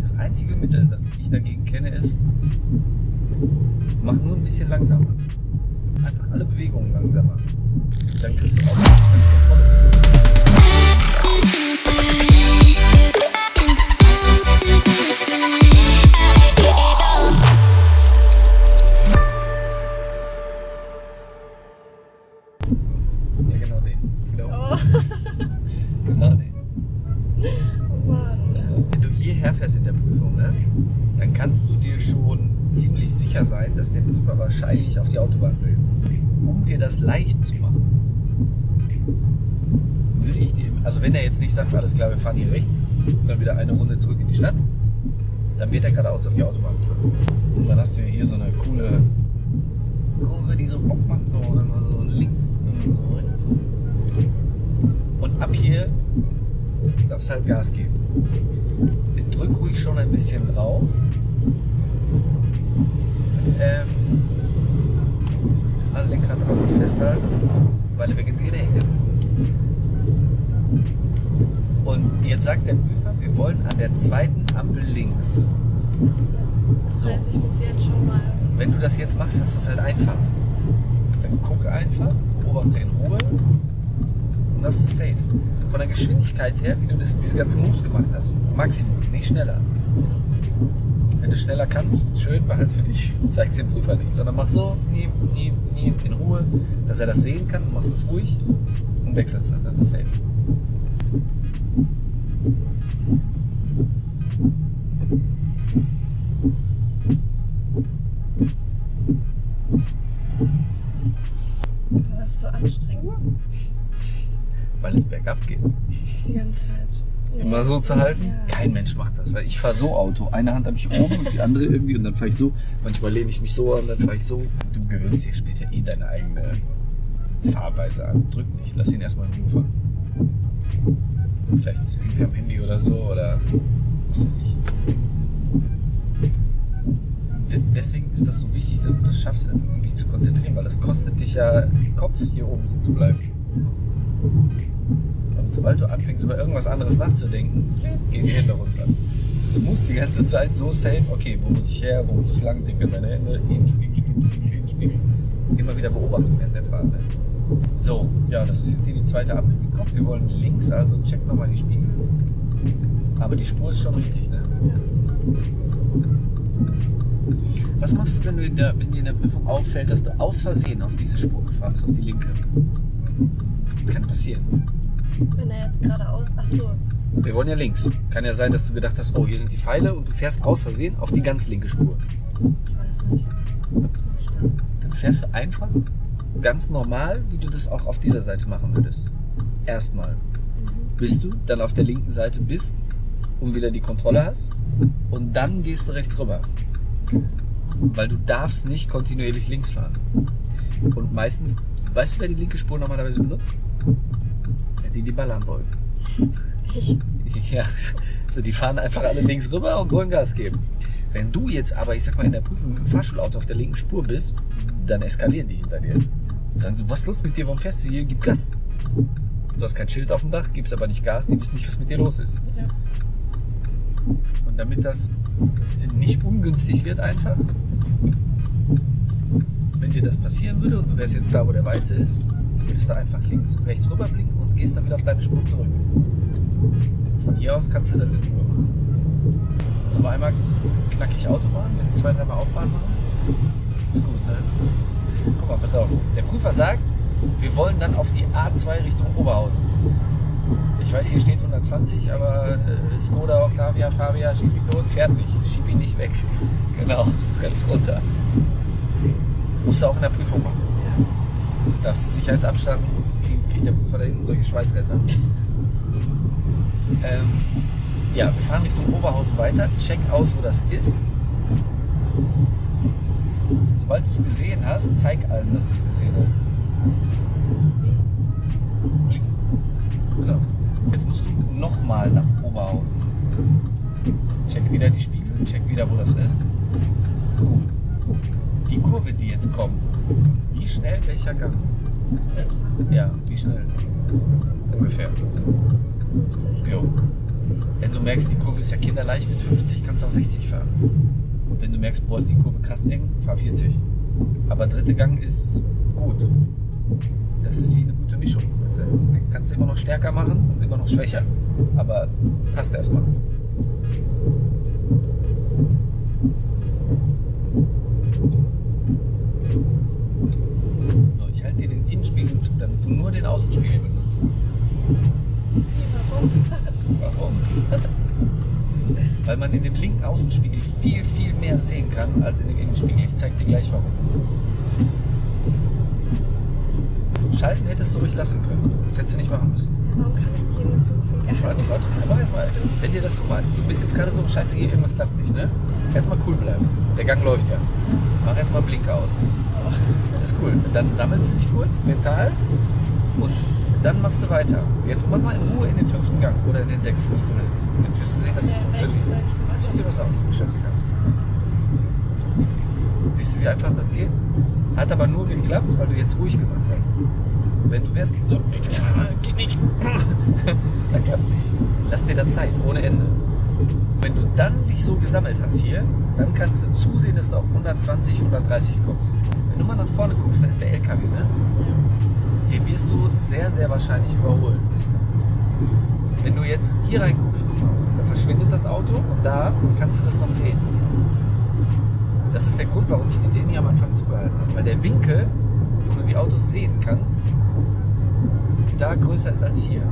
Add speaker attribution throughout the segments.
Speaker 1: Das einzige Mittel, das ich dagegen kenne, ist, mach nur ein bisschen langsamer. Einfach alle Bewegungen langsamer. Dann kriegst du auch Kontrolle fahren hier rechts und dann wieder eine Runde zurück in die Stadt, dann wird er geradeaus auf die Autobahn. Und dann hast du hier so eine coole Kurve, die so Bock macht, so immer so links, immer so rechts. Und ab hier darfst du halt Gas geben. Drück ruhig schon ein bisschen drauf. Ähm, alle Lenkrad aber gut festhalten, weil er wegen dir hängen. Und jetzt Prüfer, wir wollen an der zweiten Ampel links.
Speaker 2: Das
Speaker 1: So.
Speaker 2: heißt, ich muss jetzt schon mal.
Speaker 1: Wenn du das jetzt machst, hast du es halt einfach. Dann guck einfach, beobachte in Ruhe und das ist safe. Von der Geschwindigkeit her, wie du das, diese ganzen Moves gemacht hast, Maximum, nicht schneller. Wenn du schneller kannst, schön, behalt's für dich, zeig's dem Prüfer nicht, sondern mach so, nie, nie, nie, in Ruhe, dass er das sehen kann, machst das ruhig und wechselst dann, dann ist safe.
Speaker 2: Das ist so anstrengend.
Speaker 1: Weil es bergab geht.
Speaker 2: Die ganze Zeit.
Speaker 1: Immer so zu halten? Kein Mensch macht das, weil ich fahre so Auto. Eine Hand habe ich oben und die andere irgendwie und dann fahre ich so. Manchmal lehne ich mich so an, dann fahre ich so. Du gewöhnst dir später eh deine eigene Fahrweise an. Drück nicht, lass ihn erstmal in Ruhe fahren. Vielleicht hängt er am Handy oder so oder was weiß ich. De- Deswegen ist das so wichtig, dass du das schaffst, dich zu konzentrieren, weil das kostet dich ja den Kopf, hier oben so zu bleiben. Sobald du anfängst, über irgendwas anderes nachzudenken, gehen die Hände runter. Du musst die ganze Zeit so safe, okay, wo muss ich her, wo muss ich lang, denke an deine Hände, Innenspiegel, Innenspiegel, Innenspiegel. Immer wieder beobachten während der Fahrt. Ne? So, ja, das ist jetzt hier die zweite kommt. Wir wollen links, also check nochmal die Spiegel. Aber die Spur ist schon richtig, ne? Was machst du, wenn, du in der, wenn dir in der Prüfung auffällt, dass du aus Versehen auf diese Spur gefahren bist, auf die linke? Kann passieren.
Speaker 2: Wenn er jetzt geradeaus. Ach so.
Speaker 1: Wir wollen ja links. Kann ja sein, dass du gedacht hast, oh, hier sind die Pfeile und du fährst aus Versehen auf die ganz linke Spur.
Speaker 2: Ich weiß nicht. Was mache ich dann?
Speaker 1: Dann fährst du einfach ganz normal, wie du das auch auf dieser Seite machen würdest. Erstmal.
Speaker 2: Mhm.
Speaker 1: Bis du dann auf der linken Seite bist und wieder die Kontrolle hast. Und dann gehst du rechts rüber. Weil du darfst nicht kontinuierlich links fahren. Und meistens, weißt du, wer die linke Spur normalerweise benutzt? Die, die ballern wollen.
Speaker 2: Ich.
Speaker 1: Ja, also die fahren einfach alle links rüber und wollen Gas geben. Wenn du jetzt aber, ich sag mal, in der Prüfung mit dem Fahrschulauto auf der linken Spur bist, dann eskalieren die hinter dir. Und sagen so, was ist los mit dir, warum fährst du hier, gib Gas. Du hast kein Schild auf dem Dach, gibst aber nicht Gas, die wissen nicht, was mit dir los ist.
Speaker 2: Ja.
Speaker 1: Und damit das nicht ungünstig wird einfach, wenn dir das passieren würde und du wärst jetzt da, wo der Weiße ist, würdest du einfach links, rechts rüber blinken und gehst dann wieder auf deine Spur zurück. Von hier aus kannst du das in Ruhe machen. So, aber einmal knackig Autobahn, wenn wir zwei, dreimal auffahren machen. Ist gut, ne? Guck mal, pass auf. Der Prüfer sagt, wir wollen dann auf die A2 Richtung Oberhausen. Ich weiß, hier steht 120, aber äh, Skoda, Octavia, Fabia, schieß mich tot, fährt nicht. Schieb ihn nicht weg. Genau, ganz runter. Musst du auch in der Prüfung machen.
Speaker 2: Ja.
Speaker 1: Darfst Sicherheitsabstand, kriegt- der Prüfer da hinten solche Schweißränder. Ähm, ja, wir fahren Richtung Oberhausen weiter. Check aus, wo das ist. Sobald du es gesehen hast, zeig allen, dass du es gesehen hast. Blick. Genau. Jetzt musst du nochmal nach Oberhausen. Check wieder die Spiegel, check wieder, wo das ist. Gut. Die Kurve, die jetzt kommt, wie schnell welcher Gang?
Speaker 2: Dritter.
Speaker 1: Ja, wie schnell? Ungefähr.
Speaker 2: 50.
Speaker 1: Jo. Wenn du merkst, die Kurve ist ja kinderleicht mit 50, kannst du auch 60 fahren. Und wenn du merkst, boah, ist die Kurve krass eng, fahr 40. Aber dritte Gang ist gut. Das ist wie eine gute Mischung. Weißt du? Den kannst du immer noch stärker machen und immer noch schwächer. Aber passt erstmal. So, ich halte dir den Innenspiegel zu, damit du nur den Außenspiegel benutzt.
Speaker 2: Wie, warum?
Speaker 1: Warum? Weil man in dem linken Außenspiegel viel, viel mehr sehen kann als in dem Innenspiegel. Ich zeige dir gleich warum. Schalten hättest du ruhig lassen können. Das hättest du nicht machen müssen.
Speaker 2: Warum kann ich nicht in den fünften Gang?
Speaker 1: Warte, warte, mach erstmal. Wenn dir das, guck mal, du bist jetzt gerade so, scheiße, hier irgendwas klappt nicht, ne? Erstmal cool bleiben. Der Gang läuft ja. Mach erstmal Blinker aus. Ist cool. Dann sammelst du dich kurz mental und dann machst du weiter. Jetzt mach mal in Ruhe in den fünften Gang oder in den sechsten, was du willst. Jetzt wirst du sehen, dass es funktioniert. Such dir was aus, scheißegal. Siehst du, wie einfach das geht? Hat aber nur geklappt, weil du jetzt ruhig gemacht hast. Wenn du während so, geht nicht, dann klappt nicht. Lass dir da Zeit, ohne Ende. Wenn du dann dich so gesammelt hast hier, dann kannst du zusehen, dass du auf 120, 130 kommst. Wenn du mal nach vorne guckst, da ist der LKW, ne? Den wirst du sehr, sehr wahrscheinlich überholen müssen. Wenn du jetzt hier reinguckst, guck mal, da verschwindet das Auto und da kannst du das noch sehen. Das ist der Grund, warum ich den, den hier am Anfang zugehalten habe. Weil der Winkel, wo du die Autos sehen kannst, da größer ist als hier.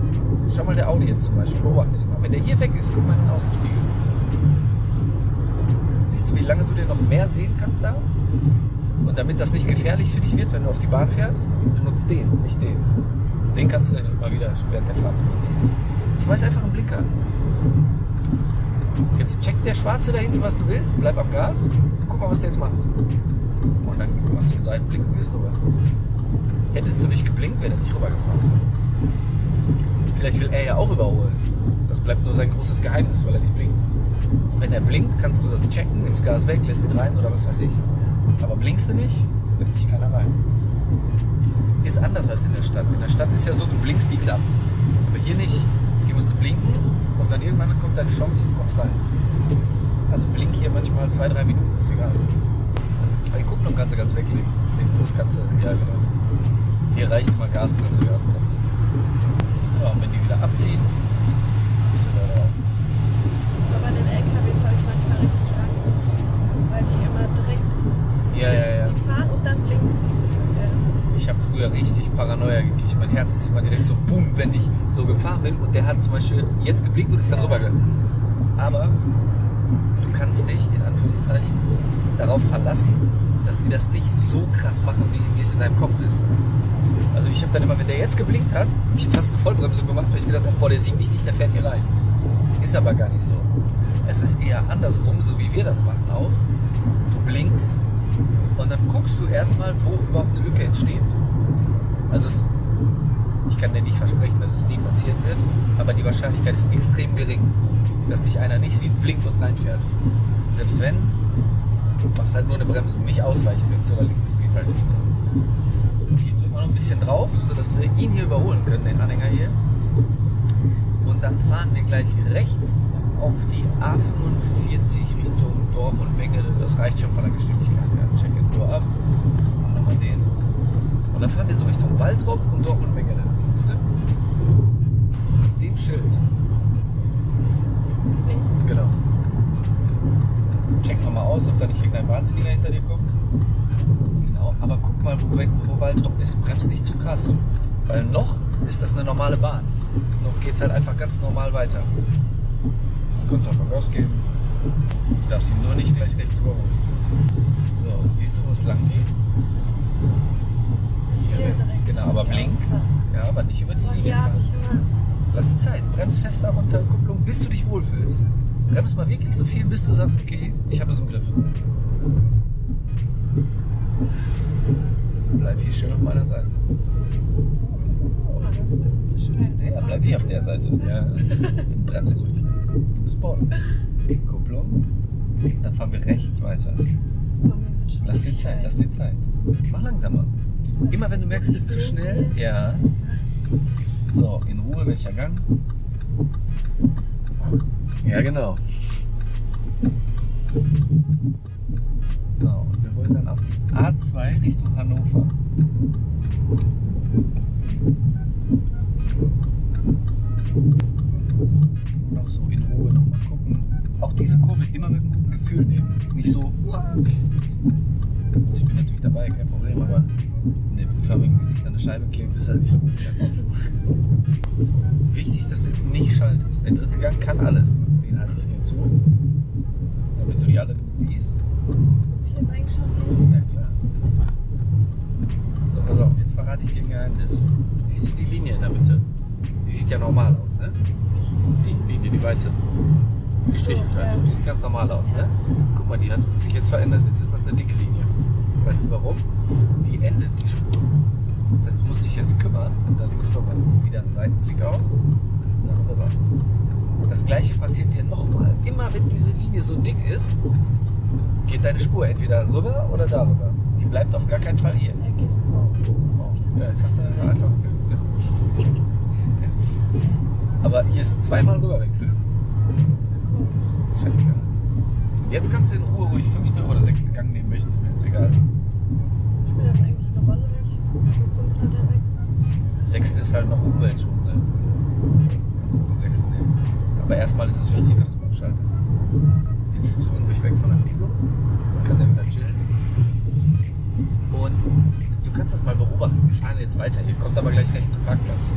Speaker 1: Schau mal der Audi jetzt zum Beispiel, beobachte den mal. Wenn der hier weg ist, guck mal in den Außenspiegel. Siehst du, wie lange du dir noch mehr sehen kannst da? Und damit das nicht gefährlich für dich wird, wenn du auf die Bahn fährst, benutzt den, nicht den. Den kannst du immer wieder während der Fahrt benutzen. Schmeiß einfach einen Blinker. Jetzt checkt der Schwarze da hinten, was du willst, bleib am Gas, guck mal, was der jetzt macht. Und dann machst du den Seitenblick und gehst rüber. Hättest du nicht geblinkt, wäre er nicht rübergefahren. Vielleicht will er ja auch überholen. Das bleibt nur sein großes Geheimnis, weil er nicht blinkt. Und wenn er blinkt, kannst du das checken, nimmst Gas weg, lässt ihn rein oder was weiß ich. Aber blinkst du nicht, lässt dich keiner rein. Ist anders als in der Stadt. In der Stadt ist ja so, du blinkst, biegst ab. Aber hier nicht. Hier musst du blinken und dann irgendwann kommt deine Chance und du kommst rein. Also blink hier manchmal zwei, drei Minuten, ist egal. Aber die Kupplung kannst du ganz weglegen. Den Fuß kannst du, ja genau. Hier reicht immer Gasbremse, Gasbremse. Ja, und wenn die wieder abziehen, bist du da drauf.
Speaker 2: Aber bei den LKWs habe ich manchmal richtig Angst. Weil die immer direkt
Speaker 1: Ja, ja, ja.
Speaker 2: die fahren und dann blinken die erst.
Speaker 1: Ich habe früher richtig Paranoia gekriegt. Mein Herz ist immer direkt so boom, wenn ich so gefahren bin und der hat zum Beispiel jetzt geblinkt und ist dann rübergegangen. Aber du kannst dich in Anführungszeichen darauf verlassen, dass die das nicht so krass machen, wie, wie es in deinem Kopf ist. Also ich habe dann immer, wenn der jetzt geblinkt hat, habe ich fast eine Vollbremsung gemacht, weil ich gedacht habe, boah, der sieht mich nicht, der fährt hier rein. Ist aber gar nicht so. Es ist eher andersrum, so wie wir das machen auch. Du blinkst und dann guckst du erstmal, wo überhaupt eine Lücke entsteht. Also es, ich kann dir nicht versprechen, dass es nie passieren wird, aber die Wahrscheinlichkeit ist extrem gering, dass dich einer nicht sieht, blinkt und reinfährt. Und selbst wenn, machst halt nur eine Bremsung, nicht ausweichen rechts oder links, geht halt nicht. Ne? Okay, drück mal noch ein bisschen drauf, sodass wir ihn hier überholen können, den Anhänger hier. Und dann fahren wir gleich rechts auf die A45 Richtung Dortmund-Mengele. Das reicht schon von der Geschwindigkeit her. Check it nur ab. Machen wir mal den. Und dann fahren wir so Richtung Waldrop und Dortmund-Mengele. Siehst du? Dem Schild.
Speaker 2: Nee.
Speaker 1: Genau. Check nochmal aus, ob da nicht irgendein Wahnsinniger hinter dir kommt. Genau, aber guck mal, wo, wo Waldrop ist. Bremst nicht zu krass. Weil noch ist das eine normale Bahn. Noch geht es halt einfach ganz normal weiter. Du kannst einfach Gas geben. Du darfst ihn nur nicht gleich rechts überholen. So, siehst du, wo es lang geht?
Speaker 2: Hier direkt
Speaker 1: Genau, aber blink. Ja, aber nicht über die
Speaker 2: Aber
Speaker 1: Linie fahren.
Speaker 2: ich immer.
Speaker 1: Lass die Zeit. Brems fester runter, Kupplung, bis du dich wohlfühlst. Brems mal wirklich so viel, bis du sagst, okay, ich habe es im Griff. Bleib hier schön auf meiner Seite.
Speaker 2: Oh, das ist ein bisschen zu schnell.
Speaker 1: Ja, bleib hier auf der Seite. Ja. Brems ruhig. Du bist Boss. Kupplung. Dann fahren wir rechts weiter. Lass die Zeit, lass die Zeit. Mach langsamer. Immer wenn du merkst, es ist zu schnell. Ja. So, in Ruhe, welcher Gang? Ja, genau. So, und wir wollen dann auf die A2 Richtung Hannover. Auch so in Ruhe nochmal gucken. Auch diese Kurve immer mit einem guten Gefühl nehmen. Nicht so, also ich bin natürlich dabei, kein Problem, aber in der Prüfung, wie sich da eine Scheibe klebt, ist halt nicht so gut. Wichtig, dass du jetzt nicht schaltest. Der dritte Gang kann alles. Den halte ich dir zu, damit du die alle gut siehst.
Speaker 2: Muss ich jetzt eigentlich schon?
Speaker 1: Ja klar. So, pass auf, jetzt verrate ich dir ein Geheimnis. Siehst du die Linie in der Mitte? Die sieht ja normal aus, ne? Die Linie, die weiße. Gestrichelt
Speaker 2: So, ja.
Speaker 1: einfach. Die sieht ganz normal aus, ne? Guck mal, die hat sich jetzt verändert. Jetzt ist das eine dicke Linie. Weißt du warum? Die endet die Spur. Das heißt, du musst dich jetzt kümmern und da links rüber. Wieder einen Seitenblick auf und dann rüber. Das gleiche passiert dir nochmal. Immer wenn diese Linie so dick ist, geht deine Spur entweder rüber oder darüber. Die bleibt auf gar keinen Fall hier.
Speaker 2: Ja, geht. Jetzt ich das
Speaker 1: Ja, jetzt hast du einfach. Aber hier ist zweimal rüberwechseln. Scheißegal. Jetzt kannst du in Ruhe ruhig fünfte oder sechste Gang nehmen möchten, jetzt egal.
Speaker 2: Spielt das eigentlich eine Rolle, nicht? So fünfte oder sechste?
Speaker 1: Sechste ist halt noch Umweltschutz, ne? Also den sechsten nehmen. Aber erstmal ist es wichtig, dass du umschaltest. Den Fuß nimm ruhig weg von der Kupplung. Dann kann der wieder chillen. Und du kannst das mal beobachten. Wir fahren jetzt weiter. Hier kommt aber gleich rechts zum Parkplatz.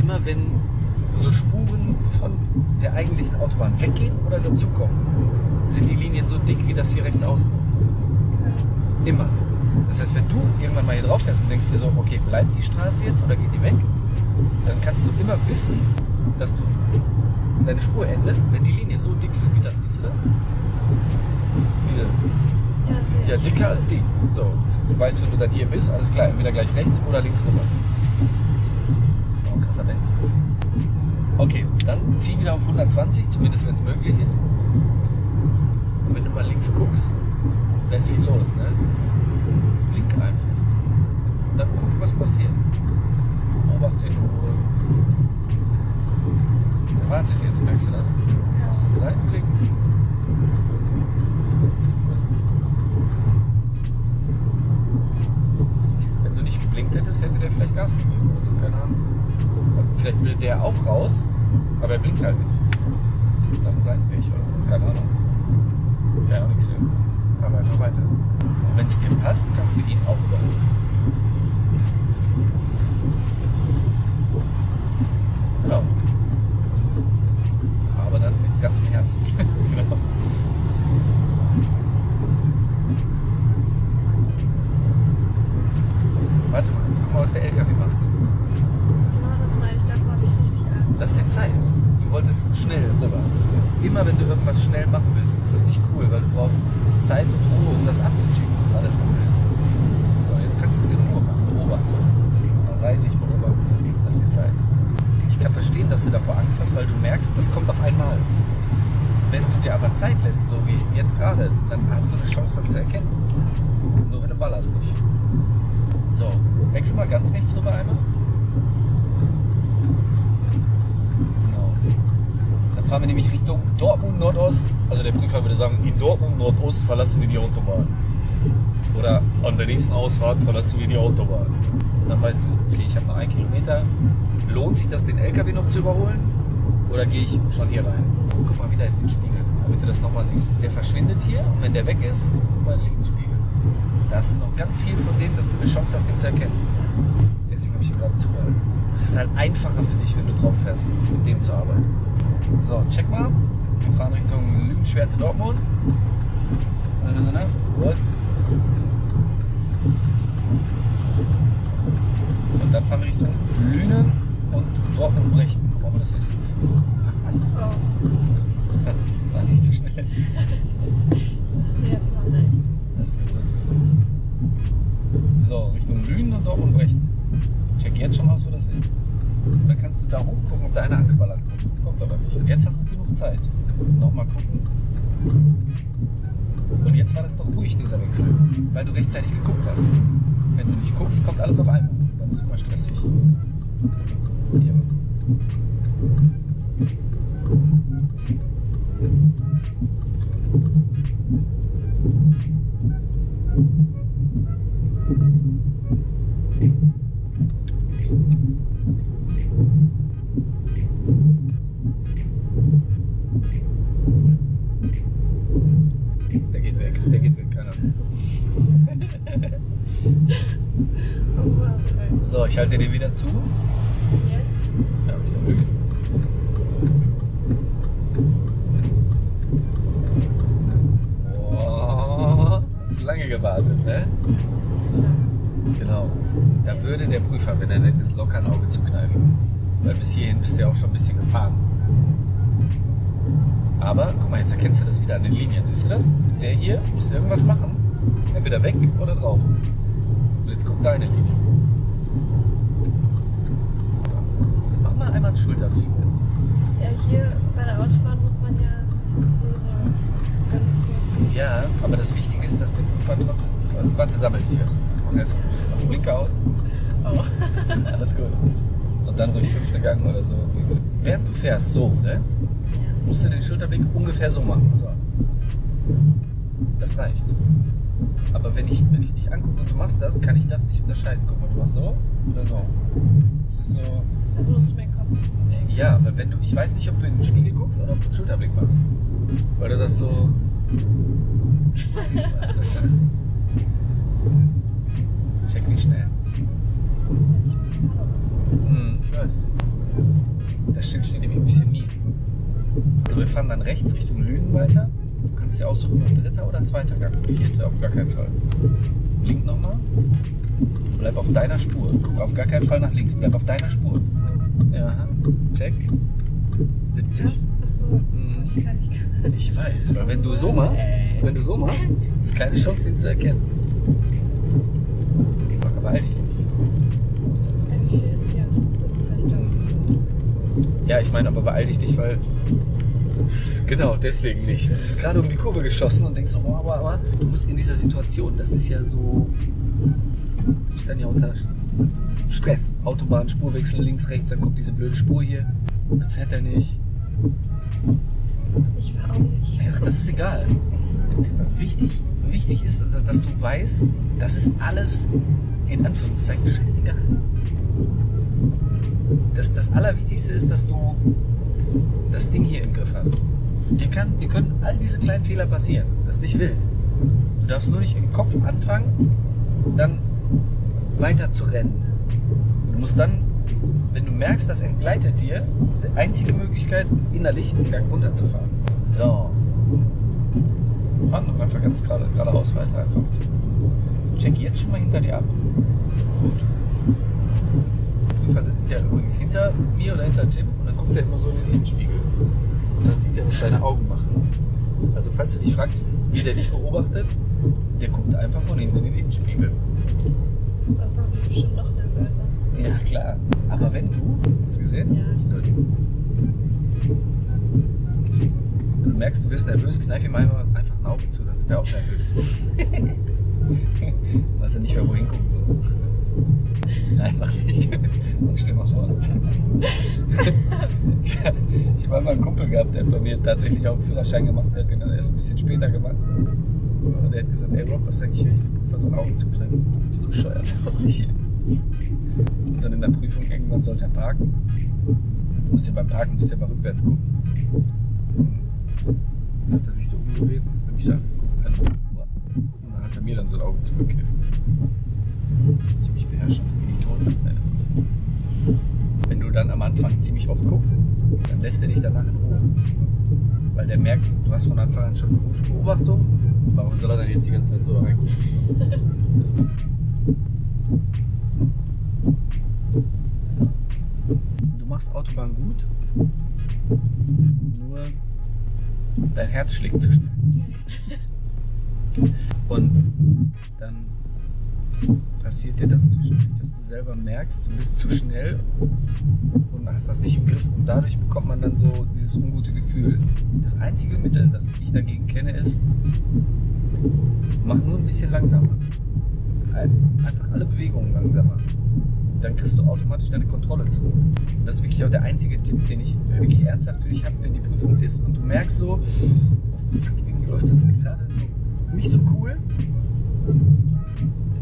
Speaker 1: Immer wenn so Spuren von der eigentlichen Autobahn weggehen oder dazukommen, sind die Linien so dick wie das hier rechts außen. Immer. Das heißt, wenn du irgendwann mal hier drauf fährst und denkst dir so, okay, bleibt die Straße jetzt oder geht die weg, dann kannst du immer wissen, dass du deine Spur endet, wenn die Linien so dick sind wie das. Siehst du das? Diese sind ja dicker als die. So, du weißt, wenn du dann hier bist, alles klar, entweder gleich rechts oder links rüber. Oh, krasser Mensch. Okay, dann zieh wieder auf 120, zumindest wenn es möglich ist. Du mal links guckst, da ist viel los, ne? Blink einfach. Und dann guck, was passiert. Beobachte in Ruhe. Der wartet jetzt, merkst du das?
Speaker 2: Ja.
Speaker 1: Aus den Seitenblick. Wenn du nicht geblinkt hättest, hätte der vielleicht Gas gegeben oder so, keine Ahnung. Vielleicht will der auch raus, aber er blinkt halt nicht. Das ist dann sein Pech oder so, keine Ahnung. Auch nichts für. Fahren wir einfach weiter. Und wenn es dir passt, kannst du ihn auch überholen. Genau. Aber dann mit ganzem Herzen. genau. Warte mal, guck mal, was der LKW macht.
Speaker 2: Genau das meine ich, davor habe ich richtig Angst.
Speaker 1: Lass dir Zeit. Du wolltest schnell rüber. Immer wenn du irgendwas schnell machen willst, ist das nicht cool, weil du brauchst Zeit und Ruhe, um das abzuchecken, dass alles cool ist. So, jetzt kannst du es in Ruhe machen. Beobachte. Mal seitlich beobachten. Lass dir Zeit. Ich kann verstehen, dass du davor Angst hast, weil du merkst, das kommt auf einmal. Wenn du dir aber Zeit lässt, so wie jetzt gerade, dann hast du eine Chance, das zu erkennen. Nur wenn du ballerst nicht. So, wechsel mal ganz rechts rüber einmal. Genau. Dann fahren wir nämlich Richtung Dortmund Nordost. Also der Prüfer würde sagen, in Dortmund Nordost verlassen wir die Autobahn. Oder an der nächsten Ausfahrt verlassen wir die Autobahn. Und dann weißt du, okay, ich habe noch einen Kilometer. Lohnt sich das, den LKW noch zu überholen? Oder gehe ich schon hier rein? Guck mal wieder in den Spiegel, damit du das nochmal siehst. Der verschwindet hier und wenn der weg ist, guck mal in den linken Spiegel. Da hast du noch ganz viel von dem, dass du eine Chance hast, den zu erkennen. Deswegen habe ich hier gerade zugehalten. Es ist halt einfacher für dich, wenn du drauf fährst, mit dem zu arbeiten. So, check mal. Wir fahren Richtung Lügenschwerte Dortmund. Und dann fahren wir Richtung Lünen und Dortmund-Brechten. Guck mal, wo das ist.
Speaker 2: Oh,
Speaker 1: war nicht so schnell.
Speaker 2: sagst du jetzt noch rechts.
Speaker 1: Alles gut. So, Richtung Lünen und Dortmund-Brechten. Check jetzt schon aus, wo das ist. Und dann kannst du da hochgucken, ob da einer angeballert kommt. Kommt aber du genug Zeit. Also nochmal gucken. Und jetzt war das doch ruhig, dieser Wechsel. Weil du rechtzeitig geguckt hast. Wenn du nicht guckst, kommt alles auf einmal. Dann ist es immer stressig. Hier. Der geht weg, der geht weg, keine Angst.
Speaker 2: Oh Mann, ey.
Speaker 1: So, ich halte den wieder zu.
Speaker 2: Jetzt?
Speaker 1: Ja, hab ich doch Glück. Boah, hast du lange gewartet, ne?
Speaker 2: Ein bisschen zu lang.
Speaker 1: Genau. Da würde der Prüfer, wenn er nett ist, locker ein Auge zukneifen. Weil bis hierhin bist du ja auch schon ein bisschen gefahren. Aber, guck mal, jetzt erkennst du das wieder an den Linien. Siehst du das? Der hier muss irgendwas machen. Entweder weg oder drauf. Und jetzt kommt deine Linie. Mach mal einmal einen Schulterblick.
Speaker 2: Ja, hier bei der Autobahn muss man ja nur so ganz kurz.
Speaker 1: Ja, aber das Wichtige ist, dass der Prüfer trotzdem. Also, warte, sammel dich erst. Mach erst mach den Blinker aus.
Speaker 2: Oh.
Speaker 1: Alles gut. Und dann ruhig fünfter Gang oder so. Während du fährst, so, ne? Musst du den Schulterblick ungefähr so machen. So. Das reicht. Aber wenn ich, wenn ich dich angucke und du machst das, kann ich das nicht unterscheiden. Guck mal, du machst so oder so. Das ist so.
Speaker 2: Also musst du meinen Kopf bewegen.
Speaker 1: Ja, weil wenn du. Ich weiß nicht, ob du in den Spiegel guckst oder ob du einen Schulterblick machst. Weil du das so. Ich weiß. Check wie schnell.
Speaker 2: Ich fahr doch auf der Zeit.
Speaker 1: Hm, ich weiß. Das Schild steht irgendwie ein bisschen mies. Also wir fahren dann rechts Richtung Lünen weiter. Du kannst dir aussuchen, ob dritter oder zweiter Gang. Vierter auf gar keinen Fall. Blink nochmal. Bleib auf deiner Spur. Guck auf gar keinen Fall nach links. Bleib auf deiner Spur. Ja, check. 70.
Speaker 2: Achso, hab ich gar nicht gesagt.
Speaker 1: Ich weiß, weil wenn du so machst, wenn du so machst, ist keine Chance, den zu erkennen. Aber beeil dich nicht.
Speaker 2: Ja, Wie viel ist hier? 70 Euro.
Speaker 1: Ja, ich meine, aber beeil dich nicht, weil. Genau, deswegen nicht. Du bist gerade um die Kurve geschossen und denkst, oh, aber, aber du musst in dieser Situation, das ist ja so. Du bist dann ja unter Stress. Autobahn, Spurwechsel links, rechts, dann kommt diese blöde Spur hier. Dann fährt er nicht.
Speaker 2: Ich fahr auch nicht.
Speaker 1: Ach, das ist egal. Wichtig, wichtig ist, dass du weißt, das ist alles in Anführungszeichen scheißegal. Das, das Allerwichtigste ist, dass du das Ding hier im Griff hast. Dir, kann, dir können all diese kleinen Fehler passieren. Das ist nicht wild. Du darfst nur nicht im Kopf anfangen, dann weiter zu rennen. Du musst dann, wenn du merkst, das entgleitet dir, ist die einzige Möglichkeit, innerlich einen Gang runterzufahren. So. Fahren doch einfach ganz gerade, geradeaus weiter einfach. Check jetzt schon mal hinter dir ab. Gut. Der Prüfer sitzt ja übrigens hinter mir oder hinter Tim und dann guckt er immer so in den Innenspiegel. Und dann sieht er, was deine Augen machen. Also falls du dich fragst, wie der dich beobachtet, der guckt einfach von hinten in den Innenspiegel.
Speaker 2: Das macht mich bestimmt noch nervöser.
Speaker 1: Ja, klar. Aber wenn du, hast du gesehen?
Speaker 2: Ja.
Speaker 1: Wenn du merkst, du wirst nervös, kneif ihm einfach, einfach ein Auge zu, dann wird er auch nervös. Weiß er nicht mehr, wohin gucken soll. Nein, mach nicht. Stell mal vor. ich habe einmal einen Kumpel gehabt, der hat bei mir tatsächlich auch einen Führerschein gemacht, hat den dann erst ein bisschen später gemacht. Und der hat gesagt, ey Rob, was sag ich, wenn ich dem Prüfer so ein Auge zukneife? Du bist bescheuert, das nicht hier. Und dann in der Prüfung irgendwann sollte er parken. Du musst ja beim Parken musst ja mal rückwärts gucken. Dann hat er sich so umgedreht und hat mich angeguckt. Und dann hat er mir dann so ein Auge zurückgegeben. Musste ich mich beherrschen, wie die Toten bei der Prüfung. Wenn du dann am Anfang ziemlich oft guckst, dann lässt er dich danach in Ruhe. Weil der merkt, du hast von Anfang an schon eine gute Beobachtung. Warum soll er dann jetzt die ganze Zeit so reingucken? Du machst Autobahn gut, nur dein Herz schlägt zu schnell. Und dann passiert dir das zwischendurch, dass selber merkst, du bist zu schnell und hast das nicht im Griff. Und dadurch bekommt man dann so dieses ungute Gefühl. Das einzige Mittel, das ich dagegen kenne, ist, mach nur ein bisschen langsamer. Ein- Einfach alle Bewegungen langsamer. dann kriegst du automatisch deine Kontrolle zurück. Und das ist wirklich auch der einzige Tipp, den ich wirklich ernsthaft für dich habe, wenn die Prüfung ist und du merkst so, oh fuck, irgendwie läuft das gerade so nicht so cool.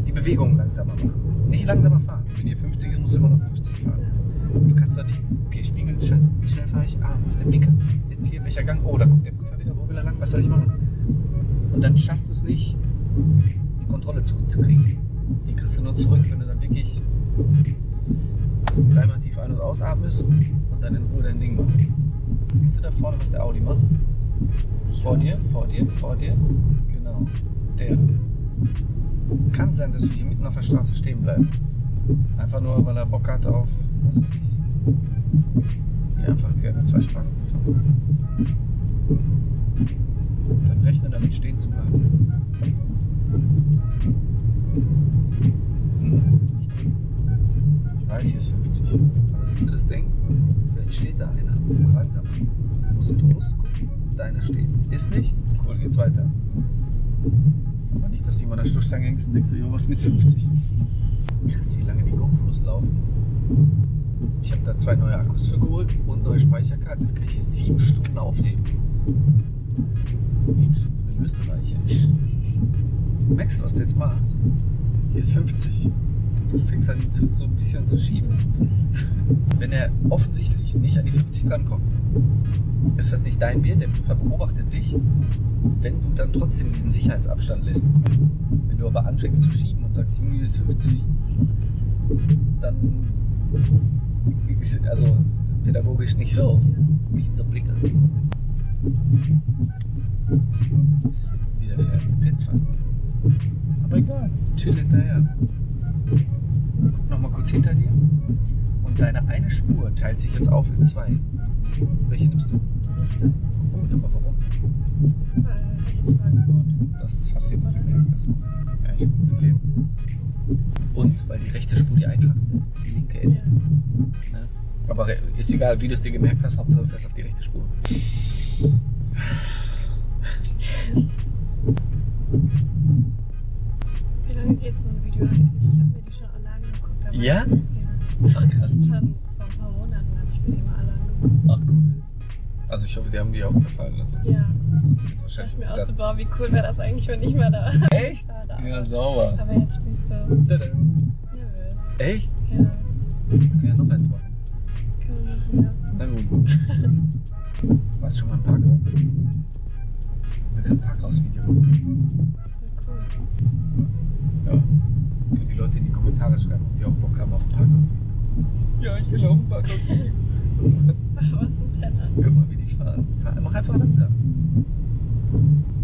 Speaker 1: Die Bewegung langsamer machen. Nicht langsamer fahren. Wenn ihr 50 ist, musst du immer noch 50 fahren. Du kannst da nicht, okay, Spiegel, schnell, wie schnell fahre ich? Ah, wo ist der Blinker? Jetzt hier, welcher Gang? Oh, da guckt der Prüfer wieder, wo will er lang? Was soll ich machen? Und dann schaffst du es nicht, die Kontrolle zurückzukriegen. Die kriegst du nur zurück, wenn du dann wirklich dreimal tief ein- und ausatmest und dann in Ruhe dein Ding machst. Siehst du da vorne, was der Audi macht? Vor dir, vor dir, vor dir. Genau. Der. Kann sein, dass wir hier mitten auf der Straße stehen bleiben. Einfach nur, weil er Bock hat auf, was weiß ich, hier einfach zwei Straßen zu fahren. Dann rechne damit stehen zu bleiben. Drücken. Ich weiß, hier ist 50. Aber siehst du das Ding? Vielleicht steht da einer. Langsam. Du musst losgucken. Deiner steht. Ist nicht? Cool, geht's weiter. An der Stoßstange hängt und denkst so, jo, was mit 50? Krass, wie lange die GoPros laufen. Ich habe da zwei neue Akkus für geholt und neue Speicherkarten. Jetzt kann ich hier sieben Stunden aufnehmen. Sieben Stunden sind wir in Österreich, ey. Merkst du, was du jetzt machst? Hier ist 50. Du fängst an, ihn zu, so ein bisschen zu schieben. Wenn er offensichtlich nicht an die 50 drankommt, ist das nicht dein Bier, der beobachtet dich, wenn du dann trotzdem diesen Sicherheitsabstand lässt. Wenn du aber anfängst zu schieben und sagst, Junge, ist 50, dann also pädagogisch nicht so, nicht so blinken. Das wieder fährt, der pennt fast. Aber egal, chill hinterher. Nochmal kurz hinter dir. Und deine eine Spur teilt sich jetzt auf in zwei. Welche nimmst du? Gut, aber warum?
Speaker 2: Weil.
Speaker 1: Das hast du gut gemerkt. Das kann ich gut mitleben. Und weil die rechte Spur die einfachste ist, die linke Ende.
Speaker 2: Ja.
Speaker 1: Ne? Aber ist egal, wie du es dir gemerkt hast, Hauptsache du fährst auf die rechte Spur.
Speaker 2: Wie lange geht so ein Video eigentlich? Ich habe mir die schon alle angeguckt. aber-
Speaker 1: Ja?
Speaker 2: Ja.
Speaker 1: Ach krass.
Speaker 2: Schon vor ein paar Monaten habe ich mir die mal alle angeguckt.
Speaker 1: Ach cool. Also ich hoffe, die haben dir auch gefallen. Also,
Speaker 2: Ja.
Speaker 1: das ist jetzt
Speaker 2: Ich dachte
Speaker 1: wahrscheinlich
Speaker 2: mir auch so, boah, wie cool wäre das eigentlich, wenn ich mal da
Speaker 1: Echt?
Speaker 2: da, da.
Speaker 1: Ja, sauber.
Speaker 2: Aber jetzt bin ich so
Speaker 1: Tada.
Speaker 2: nervös.
Speaker 1: Echt?
Speaker 2: Ja,
Speaker 1: Wir können ja noch eins machen.
Speaker 2: können wir machen, ja.
Speaker 1: Na gut. Warst du schon mal im Parkhaus? Wir können ein Parkhaus-Video machen.
Speaker 2: Cool.
Speaker 1: Ja. Können die Leute in die Kommentare schreiben, ob die auch Bock haben auf ein Parkhaus-Video. Ja, ich will auch ein Parkhaus-Video.
Speaker 2: Was ein Penner.
Speaker 1: Guck mal, wie die fahren. Fahr- Mach einfach langsam.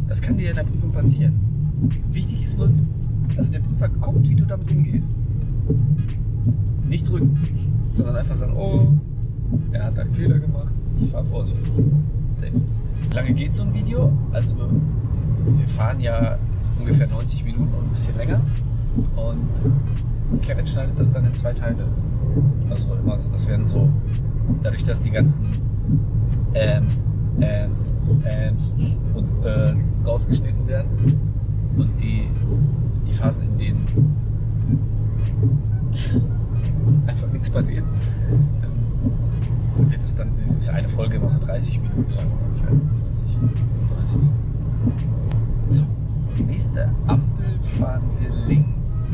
Speaker 1: Das kann dir in der Prüfung passieren. Wichtig ist nur, dass der Prüfer guckt, wie du damit umgehst. Nicht drücken, sondern einfach sagen, oh, er hat einen Fehler gemacht. Ich fahre vorsichtig. Safe. Lange geht so ein Video? Also wir fahren ja ungefähr 90 Minuten und ein bisschen länger. Und Kevin schneidet das dann in zwei Teile. Also immer so, das werden so, dadurch, dass die ganzen Ams, Ams, Ams und äh, rausgeschnitten werden und die, die Phasen, in denen einfach nichts passiert, ähm, wird es dann, das ist eine Folge immer so 30 Minuten lang ungefähr. 30, 35. So, nächste Ampel fahren wir links.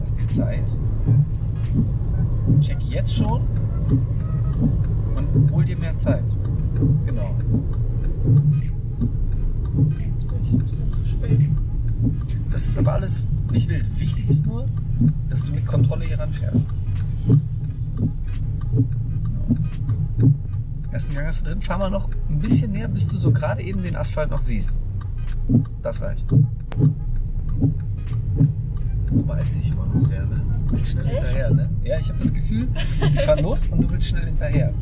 Speaker 1: Lass dir Zeit. Check jetzt schon und hol dir mehr Zeit. Genau.
Speaker 2: Jetzt bin ich so ein bisschen zu spät.
Speaker 1: Das ist aber alles nicht wild. Wichtig ist nur, dass du mit Kontrolle hier ranfährst. Genau. Ersten Gang hast du drin. Fahr mal noch ein bisschen näher, bis du so gerade eben den Asphalt noch siehst. Das reicht. Du beeilst dich immer noch sehr, ne? Willst schnell
Speaker 2: Echt?
Speaker 1: hinterher, ne? Ja, ich habe das Gefühl, die fahren los und du willst schnell hinterher.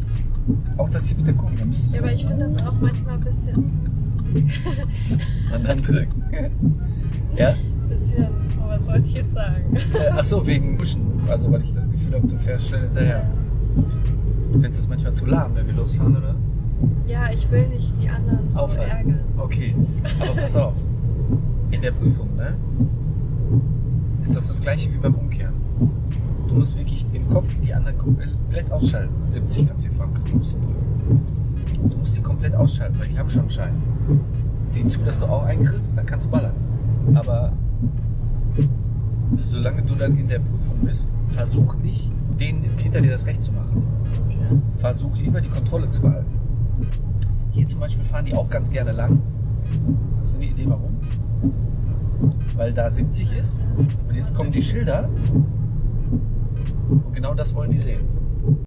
Speaker 1: Auch das hier mit der Kurve,
Speaker 2: Ja, aber ich finde das auch manchmal ein bisschen,
Speaker 1: an Hand drücken. ja?
Speaker 2: bisschen, oh, was wollte ich jetzt sagen?
Speaker 1: Äh, ach so, wegen Buschen. Also, weil ich das Gefühl habe, du fährst schnell hinterher. Findest du das manchmal zu lahm, wenn wir losfahren, oder? was?
Speaker 2: Ja, ich will nicht die anderen so
Speaker 1: Aufhalten.
Speaker 2: ärgern.
Speaker 1: Okay, aber pass auf. In der Prüfung, ne? Ist das das gleiche wie beim Umkehren. Du musst wirklich im Kopf die anderen komplett ausschalten. 70 kannst du hier fahren, kannst du ein bisschen drücken. Du musst die komplett ausschalten, weil die haben schon einen Schein. Sieh zu, dass du auch einen kriegst, dann kannst du ballern. Aber solange du dann in der Prüfung bist, versuch nicht, denen hinter dir das Recht zu machen.
Speaker 2: Okay.
Speaker 1: Versuch lieber die Kontrolle zu behalten. Hier zum Beispiel fahren die auch ganz gerne lang. Das ist eine Idee, warum? Weil da 70 ist und jetzt kommen die Schilder und genau das wollen die sehen.